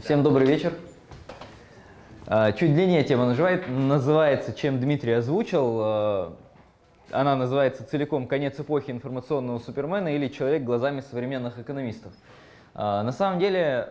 Всем добрый вечер. А, чуть длиннее тема называет, называется, чем Дмитрий озвучил. А, она называется целиком «Конец эпохи информационного супермена» или «Человек глазами современных экономистов». А, на самом деле,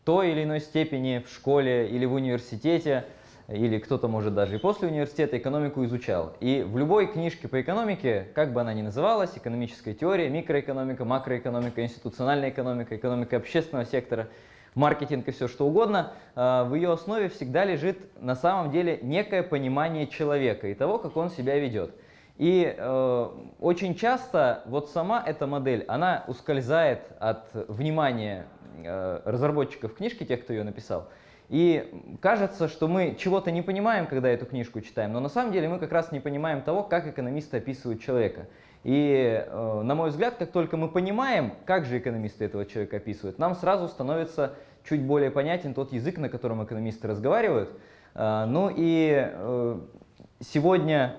в той или иной степени в школе или в университете, или кто-то, может, даже и после университета экономику изучал. И в любой книжке по экономике, как бы она ни называлась, экономическая теория, микроэкономика, макроэкономика, институциональная экономика, экономика общественного сектора – маркетинг и все что угодно, э, в ее основе всегда лежит на самом деле некое понимание человека и того, как он себя ведет. И э, очень часто вот сама эта модель, она ускользает от внимания э, разработчиков книжки, тех, кто ее написал. И кажется, что мы чего-то не понимаем, когда эту книжку читаем, но на самом деле мы как раз не понимаем того, как экономисты описывают человека. И, на мой взгляд, как только мы понимаем, как же экономисты этого человека описывают, нам сразу становится чуть более понятен тот язык, на котором экономисты разговаривают. Э, ну и э, сегодня,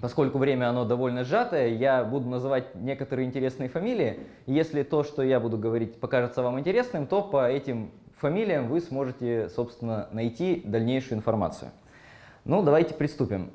поскольку время оно довольно сжатое, я буду называть некоторые интересные фамилии. Если то, что я буду говорить, покажется вам интересным, то по этим фамилиям вы сможете, собственно, найти дальнейшую информацию. Ну, давайте приступим.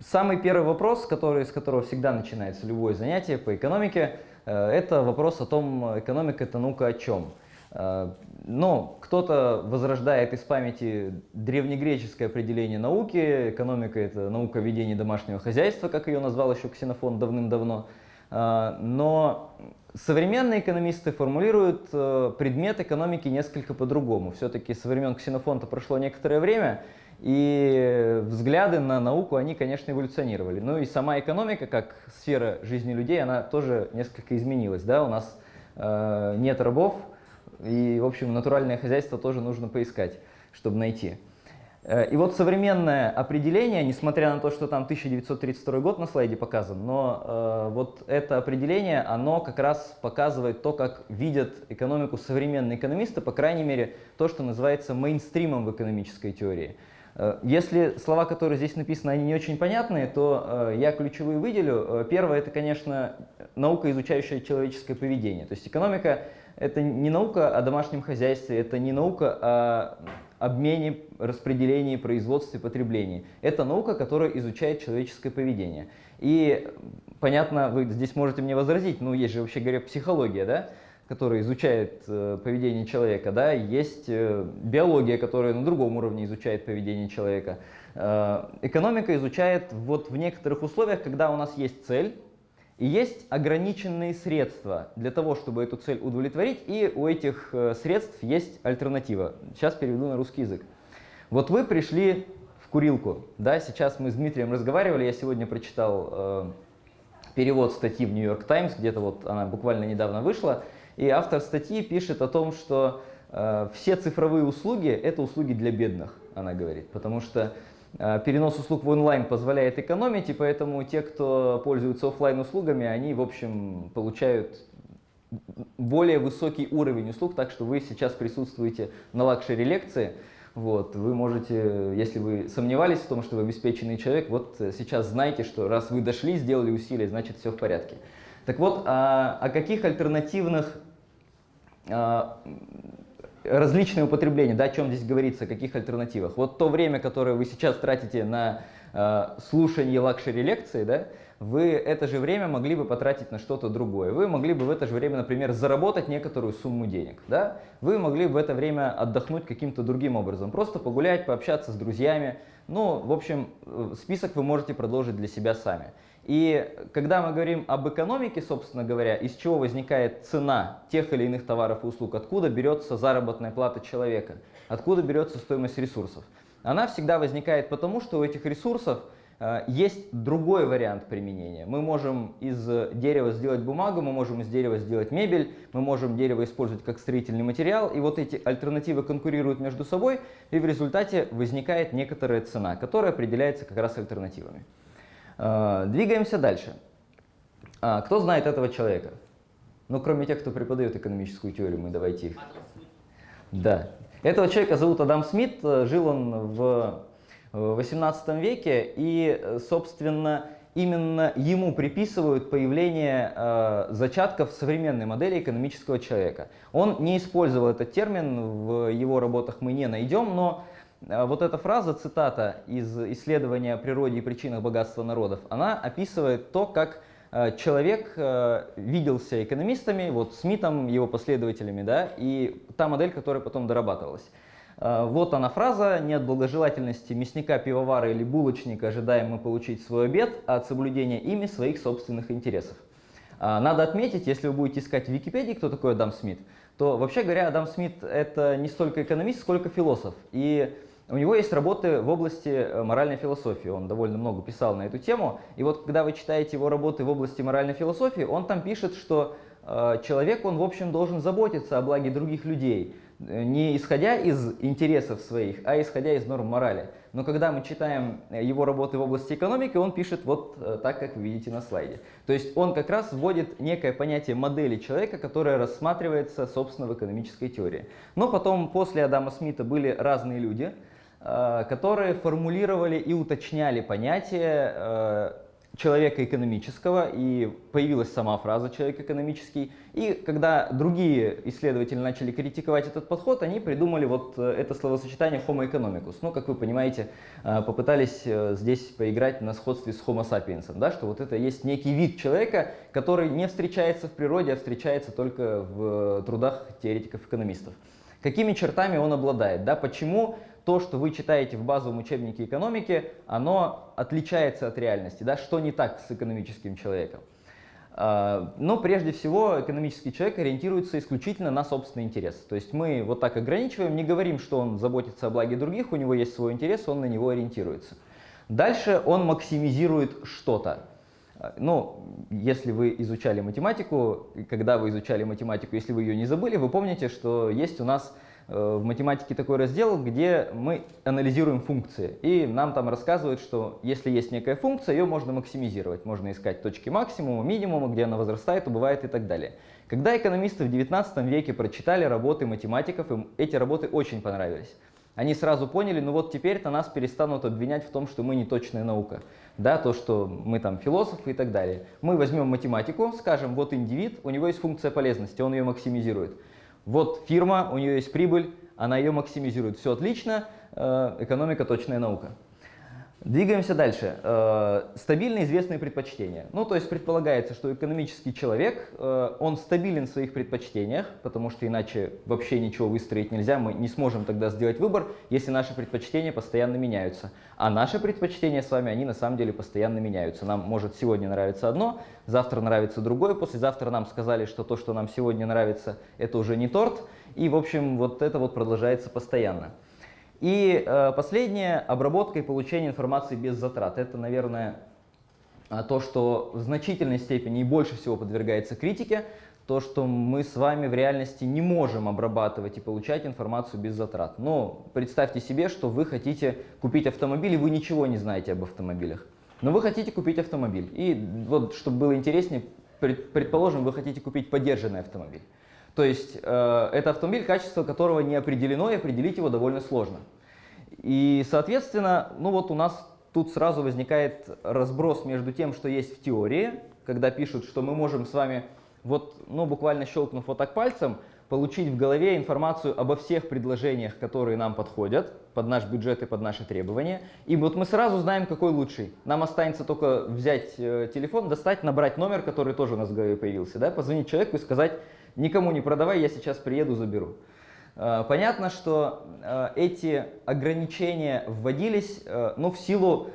Самый первый вопрос, который, с которого всегда начинается любое занятие по экономике, э, это вопрос о том, экономика это наука о чем. Э, но кто-то возрождает из памяти древнегреческое определение науки, экономика это наука ведения домашнего хозяйства, как ее назвал еще Ксенофон давным-давно. Э, но современные экономисты формулируют предмет экономики несколько по-другому. Все-таки со времен Ксенофонта прошло некоторое время, и взгляды на науку, они, конечно, эволюционировали. Ну и сама экономика, как сфера жизни людей, она тоже несколько изменилась. Да? У нас э, нет рабов, и, в общем, натуральное хозяйство тоже нужно поискать, чтобы найти. Э, и вот современное определение, несмотря на то, что там 1932 год на слайде показан, но э, вот это определение, оно как раз показывает то, как видят экономику современные экономисты, по крайней мере, то, что называется мейнстримом в экономической теории. Э, если слова, которые здесь написаны, они не очень понятные, то э, я ключевые выделю. Э, первое – это, конечно, наука, изучающая человеческое поведение. То есть экономика – это не наука о домашнем хозяйстве, это не наука о обмене, распределении, производстве, потреблении. Это наука, которая изучает человеческое поведение. И, понятно, вы здесь можете мне возразить, ну, есть же, вообще говоря, психология, да? который изучает э, поведение человека, да, есть э, биология, которая на другом уровне изучает поведение человека. Э, экономика изучает вот в некоторых условиях, когда у нас есть цель, и есть ограниченные средства для того, чтобы эту цель удовлетворить, и у этих э, средств есть альтернатива. Сейчас переведу на русский язык. Вот вы пришли в курилку, да, сейчас мы с Дмитрием разговаривали, я сегодня прочитал э, перевод статьи в York Times, где-то вот она буквально недавно вышла, и автор статьи пишет о том, что э, все цифровые услуги – это услуги для бедных, она говорит, потому что перенос услуг в онлайн позволяет экономить, и поэтому те, кто пользуются офлайн услугами, они, в общем, получают более высокий уровень услуг, так что вы сейчас присутствуете на luxury лекции, вот, вы можете, если вы сомневались в том, что вы обеспеченный человек, вот сейчас знайте, что раз вы дошли, сделали усилия, значит все в порядке. Так вот, а, о каких альтернативных а, различные употребления, да, о чем здесь говорится, о каких альтернативах. Вот то время, которое вы сейчас тратите на э, слушание лакшери лекции, да, вы это же время могли бы потратить на что-то другое. Вы могли бы в это же время, например, заработать некоторую сумму денег. Да? Вы могли бы в это время отдохнуть каким-то другим образом. Просто погулять, пообщаться с друзьями. Ну, в общем, э, список вы можете продолжить для себя сами. И когда мы говорим об экономике, собственно говоря, из чего возникает цена тех или иных товаров и услуг, откуда берется заработная плата человека, откуда берется стоимость ресурсов, она всегда возникает потому, что у этих ресурсов э, есть другой вариант применения. Мы можем из дерева сделать бумагу, мы можем из дерева сделать мебель, мы можем дерево использовать как строительный материал, и вот эти альтернативы конкурируют между собой, и в результате возникает некоторая цена, которая определяется как раз альтернативами. А, двигаемся дальше. А, кто знает этого человека? Ну, кроме тех, кто преподает экономическую теорию, мы давайте их. Да. Этого человека зовут Адам Смит, жил он в 18 веке, и, собственно, именно ему приписывают появление э, зачатков современной модели экономического человека. Он не использовал этот термин, в его работах мы не найдем, но э, вот эта фраза, цитата из исследования о природе и причинах богатства народов, она описывает то, как э, человек э, виделся экономистами, вот Смитом, его последователями, да, и та модель, которая потом дорабатывалась. Э, вот она фраза, не от благожелательности мясника, пивовара или булочника ожидаем мы получить свой обед, а от соблюдения ими своих собственных интересов. Э, надо отметить, если вы будете искать в Википедии, кто такой Адам Смит, то вообще говоря, Адам Смит это не столько экономист, сколько философ. И у него есть работы в области э, моральной философии, он довольно много писал на эту тему. И вот когда вы читаете его работы в области моральной философии, он там пишет, что человек, он в общем должен заботиться о благе других людей, не исходя из интересов своих, а исходя из норм морали. Но когда мы читаем его работы в области экономики, он пишет вот э, так, как вы видите на слайде. То есть он как раз вводит некое понятие модели человека, которое рассматривается, собственно, в экономической теории. Но потом, после Адама Смита, были разные люди, э, которые формулировали и уточняли понятие э, человека экономического, и появилась сама фраза «человек экономический». И когда другие исследователи начали критиковать этот подход, они придумали вот э, это словосочетание «homo economicus». Ну, как вы понимаете, э, попытались э, здесь поиграть на сходстве с homo sapiens, да, что вот это есть некий вид человека, который не встречается в природе, а встречается только в трудах теоретиков-экономистов. Какими чертами он обладает? Да? Почему то, что вы читаете в базовом учебнике экономики, оно отличается от реальности. Да? Что не так с экономическим человеком? А, но прежде всего экономический человек ориентируется исключительно на собственный интерес. То есть мы вот так ограничиваем, не говорим, что он заботится о благе других, у него есть свой интерес, он на него ориентируется. Дальше он максимизирует что-то. А, ну, если вы изучали математику, когда вы изучали математику, если вы ее не забыли, вы помните, что есть у нас в математике такой раздел, где мы анализируем функции. И нам там рассказывают, что если есть некая функция, ее можно максимизировать. Можно искать точки максимума, минимума, где она возрастает, убывает и так далее. Когда экономисты в 19 веке прочитали работы математиков, им эти работы очень понравились. Они сразу поняли, ну вот теперь-то нас перестанут обвинять в том, что мы не точная наука. Да, то, что мы там философы и так далее. Мы возьмем математику, скажем, вот индивид, у него есть функция полезности, он ее максимизирует. Вот фирма, у нее есть прибыль, она ее максимизирует. Все отлично, э, экономика точная наука. Двигаемся дальше. Э, стабильные известные предпочтения. Ну, то есть предполагается, что экономический человек, э, он стабилен в своих предпочтениях, потому что иначе вообще ничего выстроить нельзя, мы не сможем тогда сделать выбор, если наши предпочтения постоянно меняются. А наши предпочтения с вами, они на самом деле постоянно меняются. Нам может сегодня нравиться одно, завтра нравится другое, послезавтра нам сказали, что то, что нам сегодня нравится, это уже не торт, и, в общем, вот это вот продолжается постоянно. И э, последнее – обработка и получение информации без затрат. Это, наверное, а, то, что в значительной степени и больше всего подвергается критике, то, что мы с вами в реальности не можем обрабатывать и получать информацию без затрат. Но представьте себе, что вы хотите купить автомобиль, и вы ничего не знаете об автомобилях. Но вы хотите купить автомобиль. И вот, чтобы было интереснее, предположим, вы хотите купить поддержанный автомобиль. То есть э, это автомобиль, качество которого не определено, и определить его довольно сложно. И, соответственно, ну вот у нас тут сразу возникает разброс между тем, что есть в теории, когда пишут, что мы можем с вами, вот, ну, буквально щелкнув вот так пальцем, получить в голове информацию обо всех предложениях, которые нам подходят под наш бюджет и под наши требования. И вот мы сразу знаем, какой лучший. Нам останется только взять э, телефон, достать, набрать номер, который тоже у нас в голове появился, да, позвонить человеку и сказать, никому не продавай, я сейчас приеду, заберу. Э, понятно, что э, эти ограничения вводились э, ну, в силу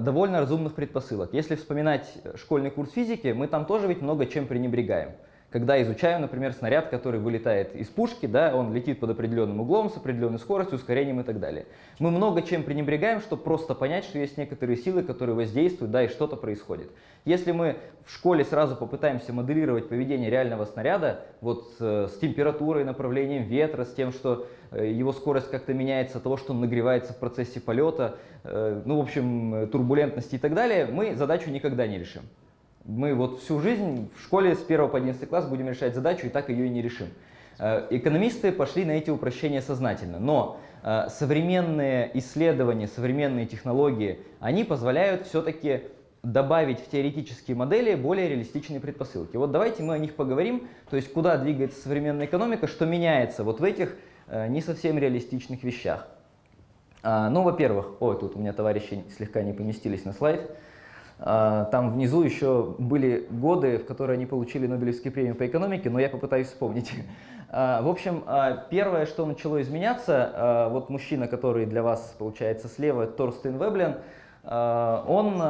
довольно разумных предпосылок. Если вспоминать школьный курс физики, мы там тоже ведь много чем пренебрегаем когда изучаем, например, снаряд, который вылетает из пушки, да, он летит под определенным углом, с определенной скоростью, ускорением и так далее. Мы много чем пренебрегаем, чтобы просто понять, что есть некоторые силы, которые воздействуют, да, и что-то происходит. Если мы в школе сразу попытаемся моделировать поведение реального снаряда, вот э, с температурой, направлением ветра, с тем, что э, его скорость как-то меняется того, что он нагревается в процессе полета, э, ну, в общем, турбулентности и так далее, мы задачу никогда не решим. Мы вот всю жизнь в школе с 1 по 11 класс будем решать задачу и так ее и не решим. Э, экономисты пошли на эти упрощения сознательно, но э, современные исследования, современные технологии, они позволяют все-таки добавить в теоретические модели более реалистичные предпосылки. Вот давайте мы о них поговорим, то есть куда двигается современная экономика, что меняется вот в этих э, не совсем реалистичных вещах. А, ну, во-первых, ой, тут у меня товарищи слегка не поместились на слайд. А, там внизу еще были годы, в которые они получили Нобелевские премии по экономике, но я попытаюсь вспомнить. А, в общем, а, первое, что начало изменяться, вот мужчина, который для вас получается слева, Торстен Веблен, он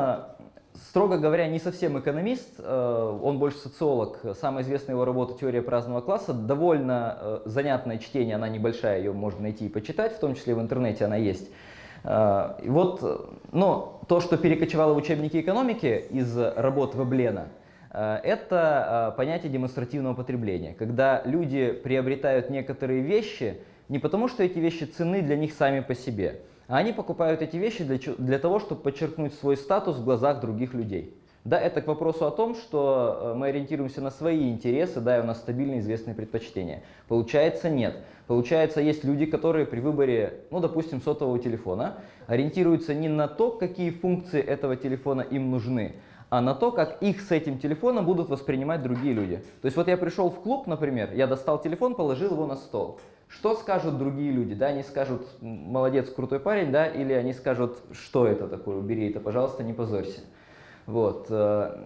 строго говоря, не совсем экономист, он больше социолог. Самая известная его работа «Теория праздного класса». Довольно занятное чтение, она небольшая, ее можно найти и почитать, в том числе в интернете она есть. Э, и вот, но то, что перекочевало в учебники экономики из работ Веблена, это понятие демонстративного потребления, когда люди приобретают некоторые вещи не потому, что эти вещи ценны для них сами по себе, а они покупают эти вещи для, для того, чтобы подчеркнуть свой статус в глазах других людей. Да, это к вопросу о том, что э, мы ориентируемся на свои интересы, да, и у нас стабильные известные предпочтения. Получается, нет. Получается, есть люди, которые при выборе, ну, допустим, сотового телефона, ориентируются не на то, какие функции этого телефона им нужны, а на то, как их с этим телефоном будут воспринимать другие люди. То есть вот я пришел в клуб, например, я достал телефон, положил его на стол. Что скажут другие люди? Да, они скажут, молодец, крутой парень, да, или они скажут, что это такое, убери это, пожалуйста, не позорься. Вот. Э,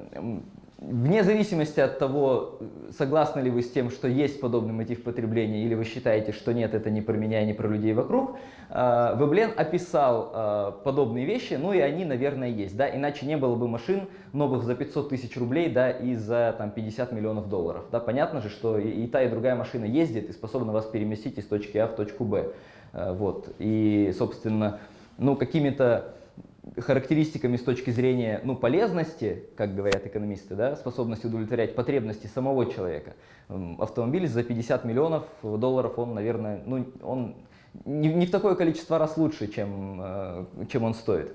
вне зависимости от того, согласны ли вы с тем, что есть подобный мотив потребления, или вы считаете, что нет, это не про меня не про людей вокруг, э, Веблен описал э, подобные вещи, ну и они, наверное, есть. Да? Иначе не было бы машин новых за 500 тысяч рублей да, и за там, 50 миллионов долларов. Да? Понятно же, что и, та, и другая машина ездит и способна вас переместить из точки А в точку Б. Вот. И, собственно, ну, какими-то характеристиками с точки зрения ну, полезности, как говорят экономисты, да, способности удовлетворять потребности самого человека. Автомобиль за 50 миллионов долларов, он, наверное, ну, он не, не в такое количество раз лучше, чем, э, чем он стоит.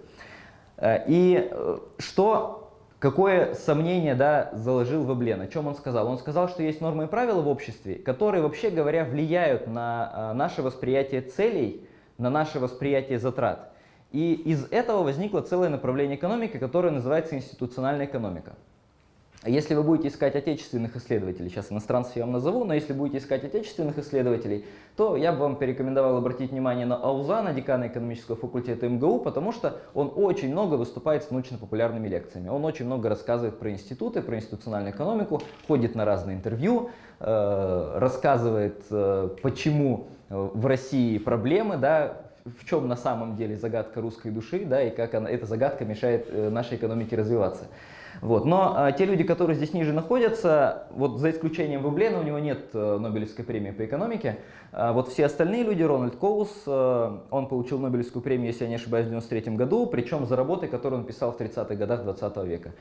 Э, и э, что, какое сомнение да, заложил Веблен, о чем он сказал? Он сказал, что есть нормы и правила в обществе, которые, вообще говоря, влияют на наше восприятие целей, на наше восприятие затрат. И из этого возникло целое направление экономики, которое называется институциональная экономика. Если вы будете искать отечественных исследователей, сейчас иностранцев я вам назову, но если будете искать отечественных исследователей, то я бы вам порекомендовал обратить внимание на Аузана, декана экономического факультета МГУ, потому что он очень много выступает с научно-популярными лекциями. Он очень много рассказывает про институты, про институциональную экономику, ходит на разные интервью, э, рассказывает, э, почему в России проблемы, да, в чем на самом деле загадка русской души, да, и как она, эта загадка мешает э, нашей экономике развиваться. Вот. Но а, те люди, которые здесь ниже находятся, вот за исключением Веблена, у него нет а, Нобелевской премии по экономике, а, вот все остальные люди, Рональд Коус, а, он получил Нобелевскую премию, если я не ошибаюсь, в 93 году, причем за работы, которые он писал в 30-х годах 20 века.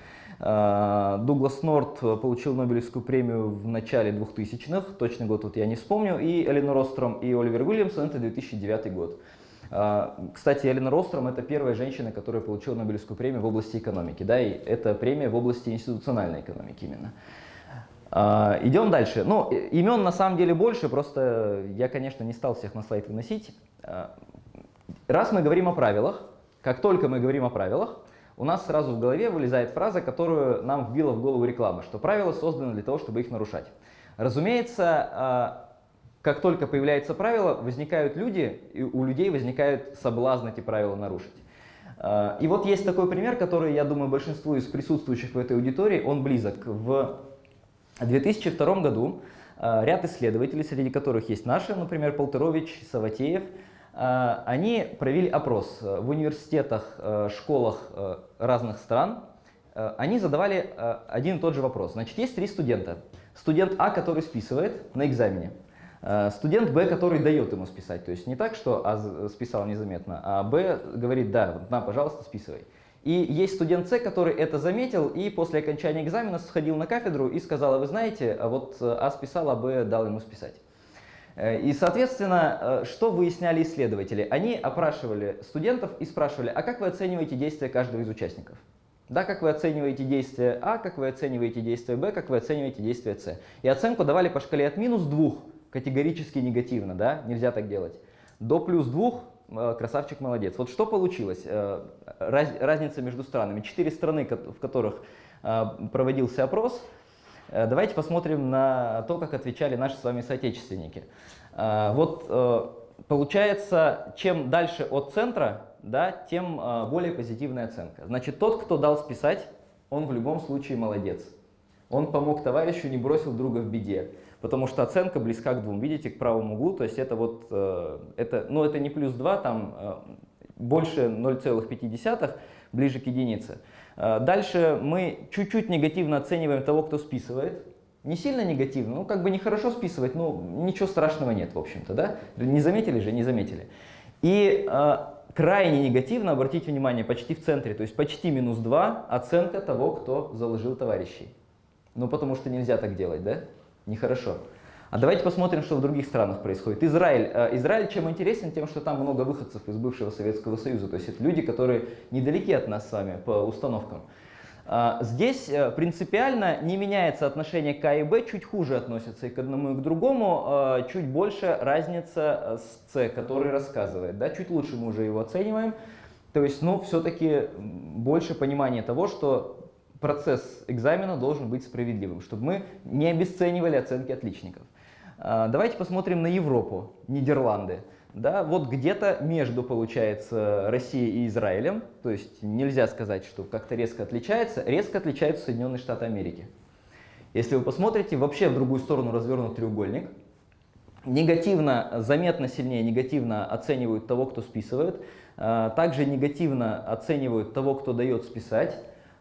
А, Дуглас Норт получил Нобелевскую премию в начале 2000-х, точный год вот я не вспомню, и Эленор Остром и Оливер Уильямсон, это 2009 год. А, кстати, Элина Ростром – это первая женщина, которая получила Нобелевскую премию в области экономики. Да, и это премия в области институциональной экономики именно. А, идем дальше. Ну, имен на самом деле больше, просто я, конечно, не стал всех на слайд выносить. А, раз мы говорим о правилах, как только мы говорим о правилах, у нас сразу в голове вылезает фраза, которую нам вбила в голову реклама, что правила созданы для того, чтобы их нарушать. Разумеется, как только появляется правило, возникают люди, и у людей возникает соблазн эти правила нарушить. А, и вот есть такой пример, который, я думаю, большинству из присутствующих в этой аудитории, он близок. В 2002 году а, ряд исследователей, среди которых есть наши, например, Полтерович, Саватеев, а, они провели опрос в университетах, школах разных стран. Они задавали один и тот же вопрос. Значит, есть три студента. Студент А, который списывает на экзамене. Э, студент Б, который дает ему списать, то есть не так, что А списал незаметно, а Б говорит, да, на, пожалуйста, списывай. И есть студент С, который это заметил и после окончания экзамена сходил на кафедру и сказал, а вы знаете, а вот А списал, а Б дал ему списать. Э, и, соответственно, э, что выясняли исследователи? Они опрашивали студентов и спрашивали, а как вы оцениваете действия каждого из участников? Да, как вы оцениваете действие А, как вы оцениваете действие Б, как вы оцениваете действие С. И оценку давали по шкале от минус 2 категорически негативно, да, нельзя так делать. До плюс 2 э, красавчик, молодец. Вот что получилось? Э, раз, разница между странами. Четыре страны, в которых э, проводился опрос. Давайте посмотрим на то, как отвечали наши с вами соотечественники. Вот получается, чем дальше от центра, да, тем более позитивная оценка. Значит, тот, кто дал списать, он в любом случае молодец. Он помог товарищу, не бросил друга в беде. Потому что оценка близка к двум. Видите, к правому углу, то есть это вот, э, это, ну это не плюс 2, там э, больше 0,5, ближе к единице. Э, дальше мы чуть-чуть негативно оцениваем того, кто списывает. Не сильно негативно, ну как бы нехорошо списывать, ну ничего страшного нет, в общем-то, да? Не заметили же, не заметили. И крайне негативно, обратите внимание, почти в центре, то есть почти минус 2 оценка того, кто заложил товарищей. Ну, потому что нельзя так делать, да? Нехорошо. А давайте посмотрим, что в других странах происходит. Израиль. Э, Израиль чем интересен? Тем, что там много выходцев из бывшего Советского Союза. То есть это люди, которые недалеки от нас с вами по установкам. А, здесь э, принципиально не меняется отношение к А и Б, чуть хуже относятся и к одному, и к другому, а, чуть больше разница э, с С, который рассказывает. Да? Чуть лучше мы уже его оцениваем. То есть, ну, все-таки больше понимания того, что процесс экзамена должен быть справедливым, чтобы мы не обесценивали оценки отличников. А, давайте посмотрим на Европу, Нидерланды. Да, вот где-то между, получается, Россией и Израилем, то есть нельзя сказать, что как-то резко отличается, резко отличаются Соединенные Штаты Америки. Если вы посмотрите, вообще в другую сторону развернут треугольник, негативно, заметно сильнее негативно оценивают того, кто списывает, а, также негативно оценивают того, кто дает списать,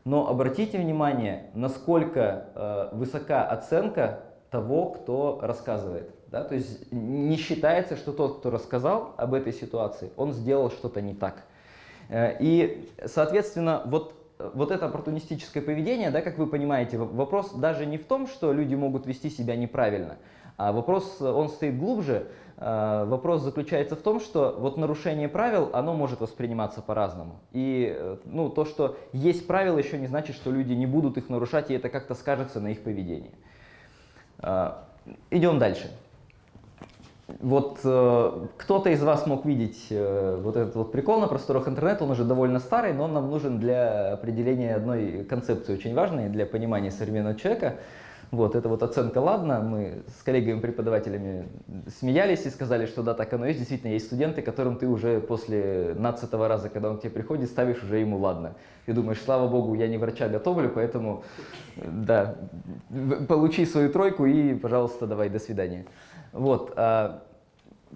но обратите внимание, насколько э, высока оценка того, кто рассказывает. Да? То есть не считается, что тот, кто рассказал об этой ситуации, он сделал что-то не так. Э, и, соответственно, вот, вот это оппортунистическое поведение, да, как вы понимаете, вопрос даже не в том, что люди могут вести себя неправильно, а вопрос, он стоит глубже, Э, вопрос заключается в том, что вот нарушение правил, оно может восприниматься по-разному. И э, ну, то, что есть правила, еще не значит, что люди не будут их нарушать, и это как-то скажется на их поведении. Э, идем дальше. Вот кто-то из вас мог видеть вот этот вот прикол на просторах интернета, он уже довольно старый, но он нам нужен для определения одной концепции очень важной, для понимания современного человека – вот, это вот оценка «ладно». Мы с коллегами-преподавателями смеялись и сказали, что да, так оно есть. Действительно, есть студенты, которым ты уже после 15 раза, когда он к тебе приходит, ставишь уже ему «ладно». И думаешь, слава богу, я не врача готовлю, поэтому, да, получи свою тройку и, пожалуйста, давай, до свидания. Вот. А,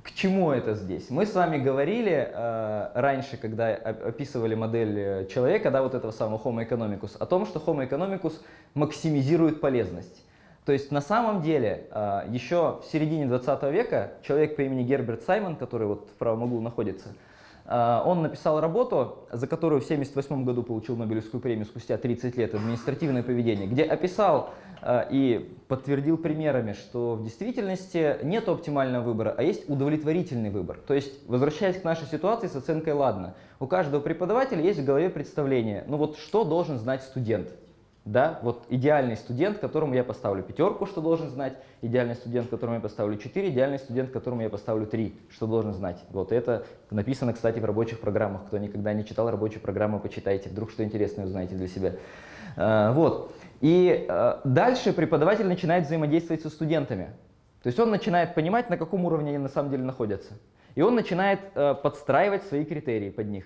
к чему это здесь? Мы с вами говорили э, раньше, когда описывали модель э, человека, да, вот этого самого Homo economicus, о том, что Homo economicus максимизирует полезность. То есть на самом деле э, еще в середине 20 века человек по имени Герберт Саймон, который вот в правом углу находится, э, он написал работу, за которую в 1978 году получил Нобелевскую премию спустя 30 лет, «Административное поведение», где описал а, и подтвердил примерами, что в действительности нет оптимального выбора, а есть удовлетворительный выбор. То есть, возвращаясь к нашей ситуации с оценкой «ладно», у каждого преподавателя есть в голове представление, ну вот что должен знать студент. Да, вот идеальный студент, которому я поставлю пятерку, что должен знать, идеальный студент, которому я поставлю 4, идеальный студент, которому я поставлю 3, что должен знать. Вот это написано, кстати, в рабочих программах. Кто никогда не читал рабочие программы, почитайте, вдруг что интересное узнаете для себя. А, вот. И э, дальше преподаватель начинает взаимодействовать со студентами. То есть он начинает понимать, на каком уровне они на самом деле находятся. И он начинает э, подстраивать свои критерии под них.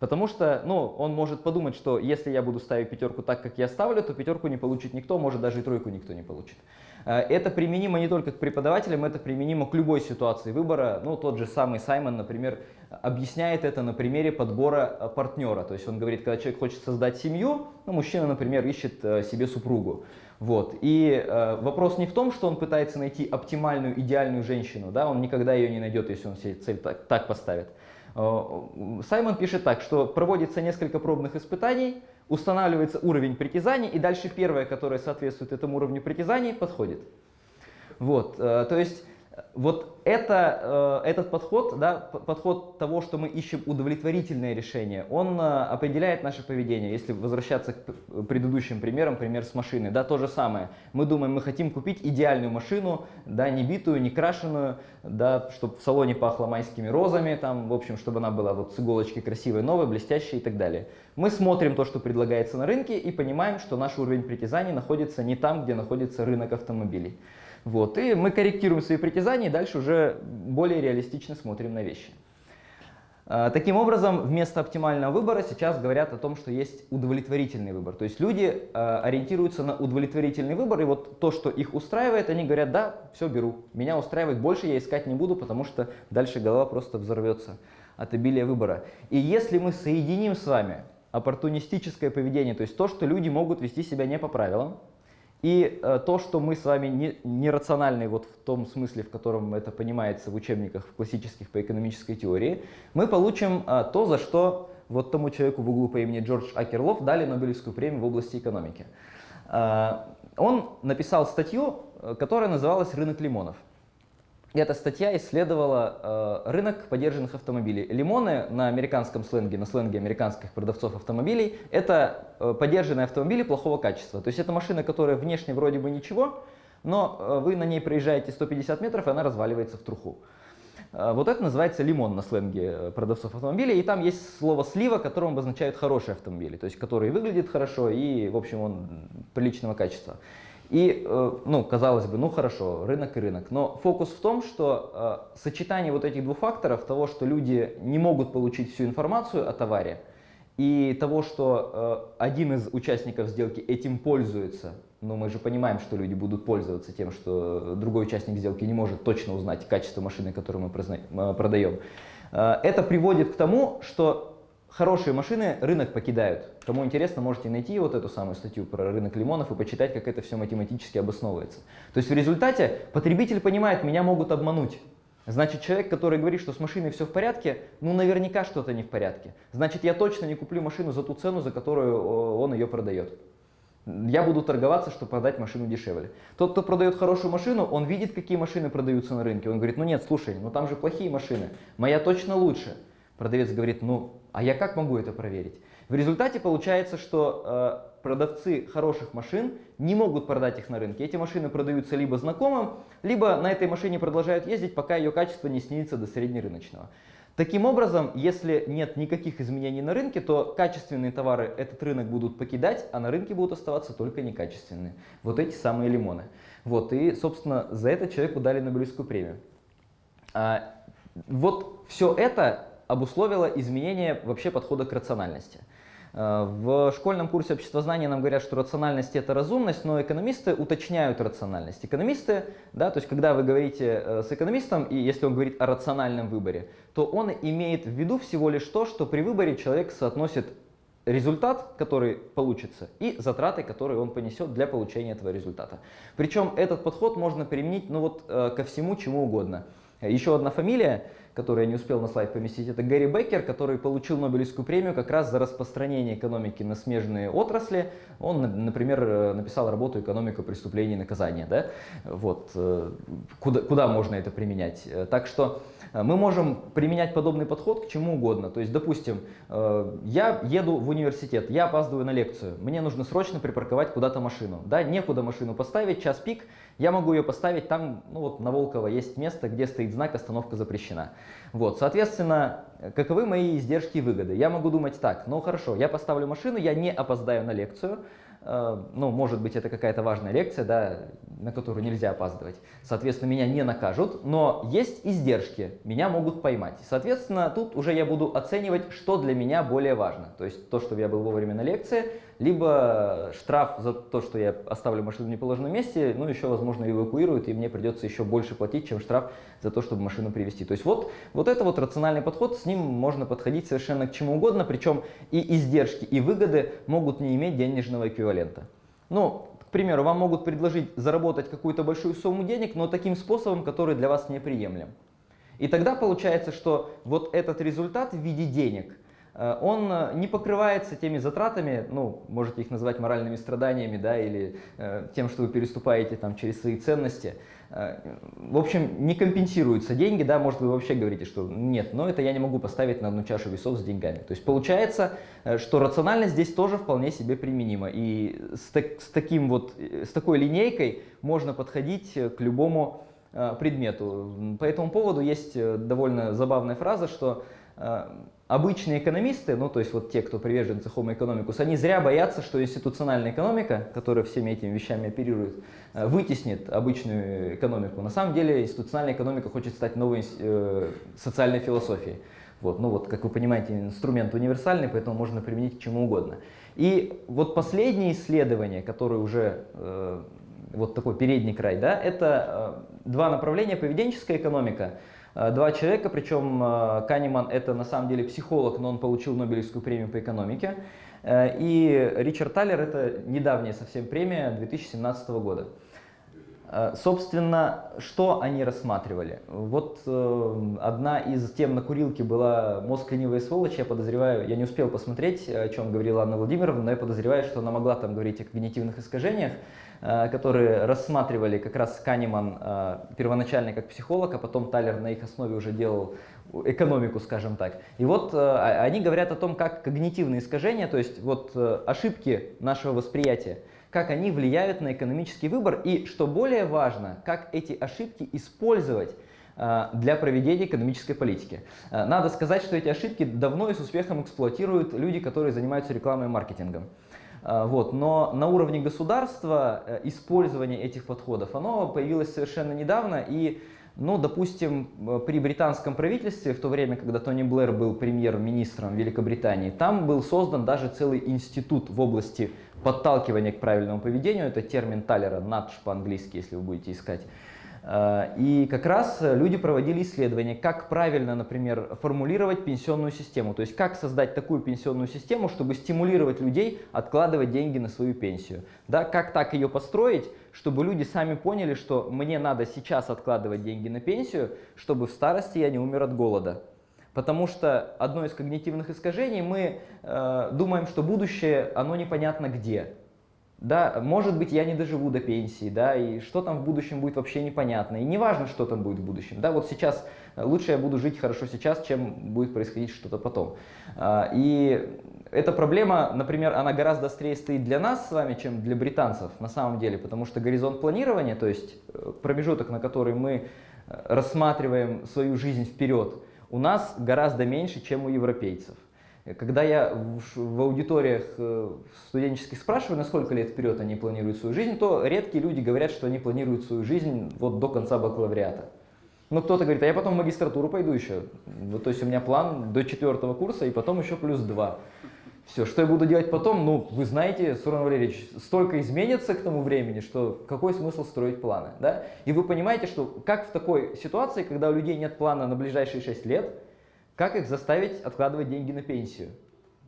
Потому что ну, он может подумать, что если я буду ставить пятерку так, как я ставлю, то пятерку не получит никто, может даже и тройку никто не получит. Э, это применимо не только к преподавателям, это применимо к любой ситуации выбора. Ну, тот же самый Саймон, например, объясняет это на примере подбора э, партнера. То есть он говорит, когда человек хочет создать семью, ну, мужчина, например, ищет э, себе супругу. Вот. И э, вопрос не в том, что он пытается найти оптимальную, идеальную женщину, да, он никогда ее не найдет, если он себе цель так, так поставит. Э, Саймон пишет так, что проводится несколько пробных испытаний, устанавливается уровень притязаний, и дальше первое, которое соответствует этому уровню притязаний, подходит. Вот. Э, то есть вот это, э, этот подход, да, подход того, что мы ищем удовлетворительное решение, он э, определяет наше поведение. Если возвращаться к предыдущим примерам, пример с машиной, да, то же самое. Мы думаем, мы хотим купить идеальную машину, да, не битую, не крашеную, да, чтобы в салоне пахло майскими розами, там, в общем, чтобы она была вот с иголочки красивой, новой, блестящей и так далее. Мы смотрим то, что предлагается на рынке и понимаем, что наш уровень притязаний находится не там, где находится рынок автомобилей. Вот, и мы корректируем свои притязания и дальше уже более реалистично смотрим на вещи. А, таким образом, вместо оптимального выбора сейчас говорят о том, что есть удовлетворительный выбор. То есть люди а, ориентируются на удовлетворительный выбор, и вот то, что их устраивает, они говорят, да, все беру, меня устраивает, больше я искать не буду, потому что дальше голова просто взорвется от обилия выбора. И если мы соединим с вами оппортунистическое поведение, то есть то, что люди могут вести себя не по правилам, и э, то, что мы с вами не, нерациональны вот в том смысле, в котором это понимается в учебниках в классических по экономической теории, мы получим э, то, за что вот тому человеку в углу по имени Джордж Акерлов дали Нобелевскую премию в области экономики. Э, он написал статью, э, которая называлась «Рынок лимонов». Эта статья исследовала э, рынок подержанных автомобилей. Лимоны на американском сленге, на сленге американских продавцов автомобилей, это э, подержанные автомобили плохого качества. То есть это машина, которая внешне вроде бы ничего, но э, вы на ней проезжаете 150 метров, и она разваливается в труху. Э, вот это называется лимон на сленге э, продавцов автомобилей. И там есть слово слива, которым обозначают хорошие автомобили, то есть который выглядит хорошо и, в общем, он приличного качества. И, э, ну, казалось бы, ну хорошо, рынок и рынок. Но фокус в том, что э, сочетание вот этих двух факторов, того, что люди не могут получить всю информацию о товаре, и того, что э, один из участников сделки этим пользуется, но мы же понимаем, что люди будут пользоваться тем, что другой участник сделки не может точно узнать качество машины, которую мы продаем, это приводит к тому, что хорошие машины рынок покидают. Кому интересно, можете найти вот эту самую статью про рынок лимонов и почитать, как это все математически обосновывается. То есть в результате потребитель понимает, меня могут обмануть. Значит, человек, который говорит, что с машиной все в порядке, ну наверняка что-то не в порядке. Значит, я точно не куплю машину за ту цену, за которую он ее продает. Я буду торговаться, чтобы продать машину дешевле. Тот, кто продает хорошую машину, он видит, какие машины продаются на рынке. Он говорит, ну нет, слушай, ну там же плохие машины, моя точно лучше. Продавец говорит, ну а я как могу это проверить? В результате получается, что э, продавцы хороших машин не могут продать их на рынке. Эти машины продаются либо знакомым, либо на этой машине продолжают ездить, пока ее качество не снизится до среднерыночного. Таким образом, если нет никаких изменений на рынке, то качественные товары этот рынок будут покидать, а на рынке будут оставаться только некачественные. Вот эти самые лимоны. Вот, и, собственно, за это человеку дали Нобелевскую премию. А, вот все это обусловило изменение вообще подхода к рациональности. Э, в школьном курсе обществознания нам говорят, что рациональность это разумность, но экономисты уточняют рациональность. Экономисты, да, то есть когда вы говорите э, с экономистом, и если он говорит о рациональном выборе, то он имеет в виду всего лишь то, что при выборе человек соотносит результат, который получится, и затраты, которые он понесет для получения этого результата. Причем этот подход можно применить ну вот, э, ко всему, чему угодно. Еще одна фамилия который я не успел на слайд поместить, это Гэри Беккер, который получил Нобелевскую премию как раз за распространение экономики на смежные отрасли. Он, например, э, написал работу «Экономика преступлений и наказания». Да? Вот, э, куда, куда можно это применять? Э, так что мы можем применять подобный подход к чему угодно. То есть, допустим, я еду в университет, я опаздываю на лекцию, мне нужно срочно припарковать куда-то машину. Да, некуда машину поставить, час пик, я могу ее поставить там, ну вот на Волково есть место, где стоит знак «Остановка запрещена». Вот, соответственно, каковы мои издержки и выгоды? Я могу думать так, ну хорошо, я поставлю машину, я не опоздаю на лекцию, Э, ну, может быть, это какая-то важная лекция, да, на которую нельзя опаздывать. Соответственно, меня не накажут, но есть издержки, меня могут поймать. Соответственно, тут уже я буду оценивать, что для меня более важно. То есть то, что я был вовремя на лекции, либо штраф за то, что я оставлю машину в неположенном месте, ну, еще, возможно, эвакуируют, и мне придется еще больше платить, чем штраф за то, чтобы машину привезти. То есть вот, вот это вот рациональный подход, с ним можно подходить совершенно к чему угодно, причем и издержки, и выгоды могут не иметь денежного эквивалента. Ну, к примеру, вам могут предложить заработать какую-то большую сумму денег, но таким способом, который для вас неприемлем. И тогда получается, что вот этот результат в виде денег – он э, не покрывается теми затратами, ну, можете их назвать моральными страданиями, да, или э, тем, что вы переступаете там через свои ценности. Э, в общем, не компенсируются деньги, да, может вы вообще говорите, что нет, но это я не могу поставить на одну чашу весов с деньгами. То есть получается, э, что рациональность здесь тоже вполне себе применима. И с, так, с, таким вот, с такой линейкой можно подходить к любому предмету. По этому поводу есть довольно забавная фраза, что обычные экономисты, ну то есть вот те, кто приверженцы Homo economicus, они зря боятся, что институциональная экономика, которая всеми этими вещами оперирует, э, вытеснит обычную экономику. На самом деле институциональная экономика хочет стать новой э, социальной философией. Вот, ну вот, как вы понимаете, инструмент универсальный, поэтому можно применить к чему угодно. И вот последние исследования, которые уже э, вот такой передний край, да, это э, два направления, поведенческая экономика – Э, два человека, причем э, Канеман это на самом деле психолог, но он получил Нобелевскую премию по экономике. Э, и Ричард Таллер это недавняя совсем премия 2017 года. Собственно, что они рассматривали? Вот э, одна из тем на курилке была «Мозг ленивая сволочь». Я подозреваю, я не успел посмотреть, о чем говорила Анна Владимировна, но я подозреваю, что она могла там говорить о когнитивных искажениях. Э, которые рассматривали как раз Канеман э, первоначально как психолог, а потом Талер на их основе уже делал экономику, скажем так. И вот э, они говорят о том, как когнитивные искажения, то есть вот ошибки нашего восприятия, как они влияют на экономический выбор и, что более важно, как эти ошибки использовать для проведения экономической политики. Надо сказать, что эти ошибки давно и с успехом эксплуатируют люди, которые занимаются рекламой и маркетингом. А, вот. Но на уровне государства э, использование этих подходов, оно появилось совершенно недавно. И, ну, допустим, э, при британском правительстве, в то время, когда Тони Блэр был премьер-министром Великобритании, там был создан даже целый институт в области подталкивания к правильному поведению. Это термин Талера, надж по-английски, если вы будете искать. Э, и как раз люди проводили исследования, как правильно, например, формулировать пенсионную систему. То есть как создать такую пенсионную систему, чтобы стимулировать людей откладывать деньги на свою пенсию. Да, как так ее построить, чтобы люди сами поняли, что мне надо сейчас откладывать деньги на пенсию, чтобы в старости я не умер от голода. Потому что одно из когнитивных искажений, мы э, думаем, что будущее, оно непонятно где. Да, может быть, я не доживу до пенсии, да, и что там в будущем будет вообще непонятно. И не важно, что там будет в будущем. Да, вот сейчас э, лучше я буду жить хорошо сейчас, чем будет происходить что-то потом. А, и эта проблема, например, она гораздо острее стоит для нас с вами, чем для британцев на самом деле, потому что горизонт планирования, то есть э, промежуток, на который мы э, рассматриваем свою жизнь вперед, у нас гораздо меньше, чем у европейцев. Когда я в, аудиториях э, студенческих спрашиваю, на сколько лет вперед они планируют свою жизнь, то редкие люди говорят, что они планируют свою жизнь вот до конца бакалавриата. Но кто-то говорит, а я потом в магистратуру пойду еще. Вот, то есть у меня план до четвертого курса и потом еще плюс два. Все, что я буду делать потом, ну, вы знаете, Суран Валерьевич, столько изменится к тому времени, что какой смысл строить планы, да? И вы понимаете, что как в такой ситуации, когда у людей нет плана на ближайшие 6 лет, как их заставить откладывать деньги на пенсию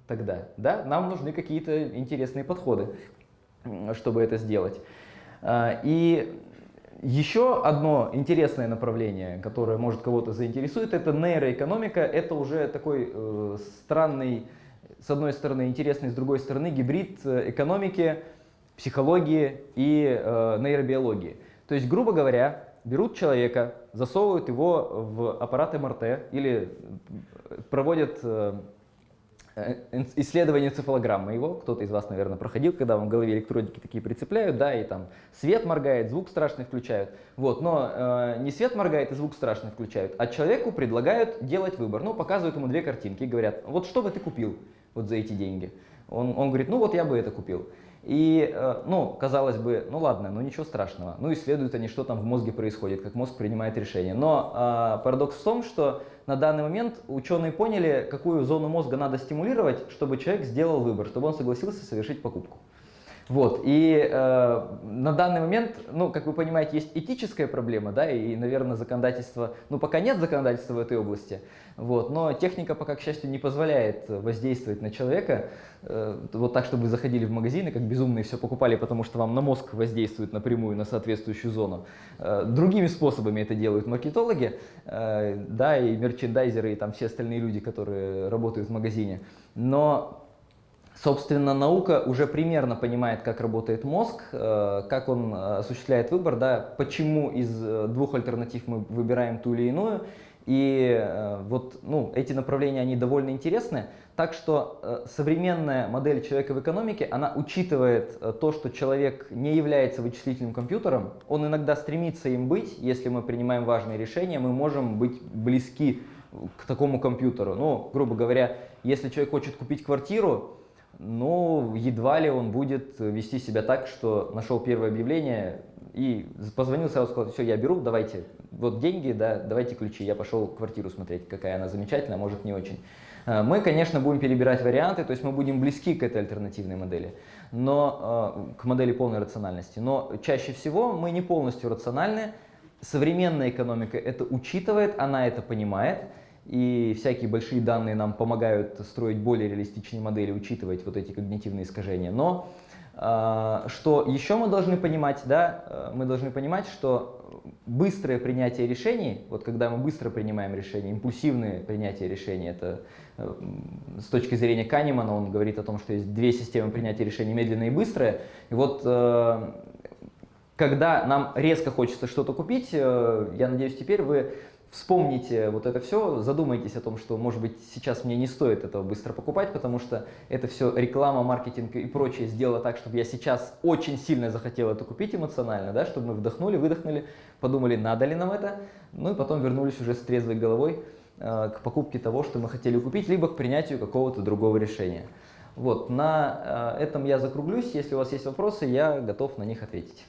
тогда? Да? Нам нужны какие-то интересные подходы, чтобы это сделать. А, и еще одно интересное направление, которое может кого-то заинтересует, это нейроэкономика. Это уже такой э, странный, с одной стороны интересный, с другой стороны гибрид э, экономики, психологии и э, нейробиологии. То есть, грубо говоря, берут человека, засовывают его в аппарат МРТ или проводят э, э, исследование цефалограммы его, кто-то из вас, наверное, проходил, когда вам в голове электродики такие прицепляют, да, и там свет моргает, звук страшный включают, вот, но э, не свет моргает и звук страшный включают, а человеку предлагают делать выбор, ну, показывают ему две картинки и говорят, вот что бы ты купил вот за эти деньги? Он, он говорит, ну вот я бы это купил. И, э, ну, казалось бы, ну ладно, ну ничего страшного. Ну, исследуют они, что там в мозге происходит, как мозг принимает решения. Но э, парадокс в том, что на данный момент ученые поняли, какую зону мозга надо стимулировать, чтобы человек сделал выбор, чтобы он согласился совершить покупку. Вот, и э, на данный момент, ну, как вы понимаете, есть этическая проблема, да, и, наверное, законодательство, ну, пока нет законодательства в этой области, вот, но техника пока, к счастью, не позволяет воздействовать на человека, э, вот так, чтобы вы заходили в магазины, как безумные все покупали, потому что вам на мозг воздействует напрямую на соответствующую зону. Э, другими способами это делают маркетологи, э, да, и мерчендайзеры, и там все остальные люди, которые работают в магазине, но Собственно, наука уже примерно понимает, как работает мозг, э, как он э, осуществляет выбор, да, почему из э, двух альтернатив мы выбираем ту или иную. И вот ну, эти направления, они довольно интересны. Так что современная модель человека в экономике, она учитывает то, что человек не является вычислительным компьютером. Он иногда стремится им быть. Если мы принимаем важные решения, мы можем быть близки к такому компьютеру. Ну, грубо говоря, если человек хочет купить квартиру, но едва ли он будет вести себя так, что нашел первое объявление и позвонил сразу, сказал, все, я беру, давайте, вот деньги, да, давайте ключи. Я пошел квартиру смотреть, какая она замечательная, может не очень. Э, мы, конечно, будем перебирать варианты, то есть мы будем близки к этой альтернативной модели, но, э, к модели полной рациональности. Но чаще всего мы не полностью рациональны. Современная экономика это учитывает, она это понимает, и всякие большие данные нам помогают строить более реалистичные модели, учитывать вот эти когнитивные искажения. Но э, что еще мы должны понимать, да, э, мы должны понимать, что быстрое принятие решений, вот когда мы быстро принимаем решения, импульсивное принятие решений, это э, с точки зрения Канемана, он говорит о том, что есть две системы принятия решений, медленное и быстрое. И вот когда нам резко хочется что-то купить, я надеюсь, теперь вы вспомните вот это все, задумайтесь о том, что, может быть, сейчас мне не стоит этого быстро покупать, потому что это все реклама, маркетинг и прочее сделало так, чтобы я сейчас очень сильно захотел это купить эмоционально, да, чтобы мы вдохнули, выдохнули, подумали, надо ли нам это, ну и потом вернулись уже с трезвой головой э, к покупке того, что мы хотели купить, либо к принятию какого-то другого решения. Вот, на э, этом я закруглюсь. Если у вас есть вопросы, я готов на них ответить.